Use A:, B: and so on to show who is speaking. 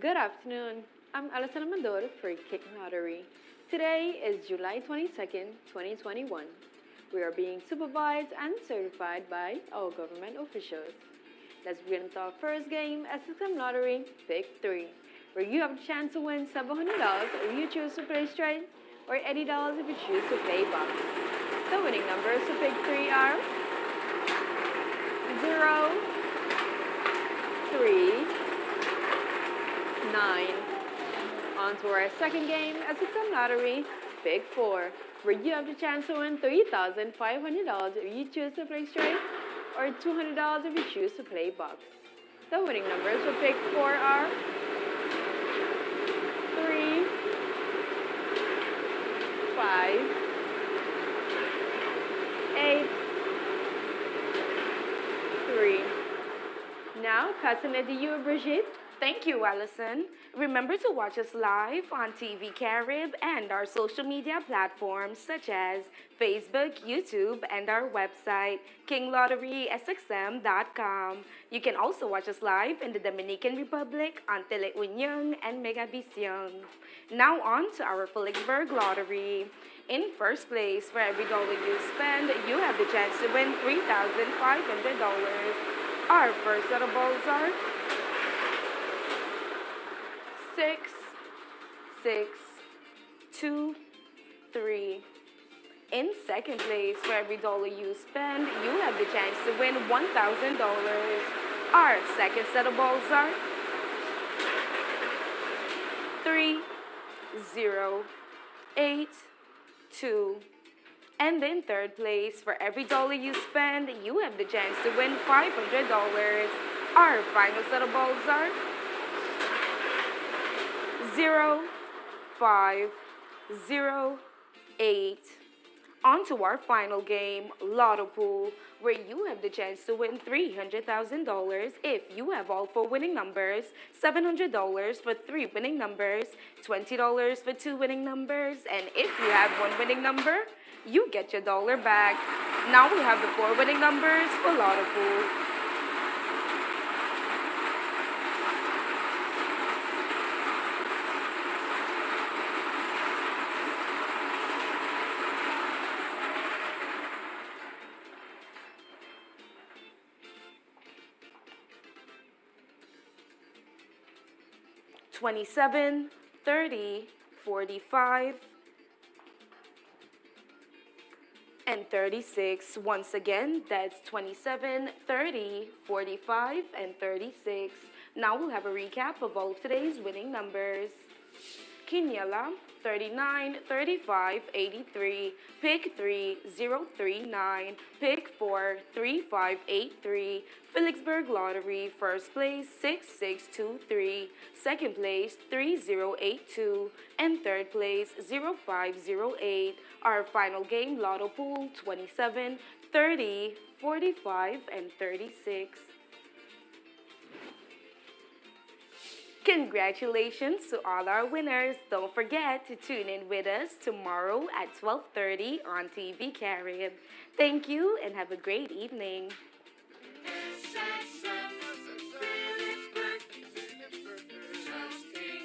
A: Good afternoon. I'm Alison Amador for King Lottery. Today is July 22nd, 2021. We are being supervised and certified by our government officials. Let's begin with our first game, SXM Lottery Pick 3, where you have a chance to win $700 if you choose to play straight or $80 if you choose to play box. The winning numbers for Pick 3 are 0, 3, 9. On to our second game, SXM Lottery, Pick 4, where you have the chance to win $3,500 if you choose to play straight or $200 if you choose to play box. The winning numbers for Pick 4 are 3, 5, 8, 3. Now, to you, Brigitte.
B: Thank you, Allison. Remember to watch us live on TV Carib and our social media platforms such as Facebook, YouTube, and our website, kinglotterysxm.com. You can also watch us live in the Dominican Republic on Teleunion and Megavision. Now on to our Philipsburg Lottery. In first place, for every dollar you spend, you have the chance to win $3,500. Our first set of balls are six, six, two, three. In second place, for every dollar you spend, you have the chance to win $1,000. Our second set of balls are three, zero, eight, two. And in third place, for every dollar you spend, you have the chance to win $500. Our final set of balls are zero, five, zero, eight. On to our final game, Lotto Pool, where you have the chance to win $300,000 if you have all four winning numbers, $700 for three winning numbers, $20 for two winning numbers, and if you have one winning number, you get your dollar back. Now we have the four winning numbers for Lotto Pool. 27, 30, 45, and 36. Once again, that's 27, 30, 45, and 36. Now we'll have a recap of all of today's winning numbers. Quiniela, 39, 35, 83, pick 3, 039, pick 4, 3583, Philipsburg Lottery, first place 6623, second place 3082, and third place 0508. Our final game, Lotto Pool 27, 30, 45, and 36. Congratulations to all our winners. Don't forget to tune in with us tomorrow at 12.30 on TV Carib. Thank you and have a great evening.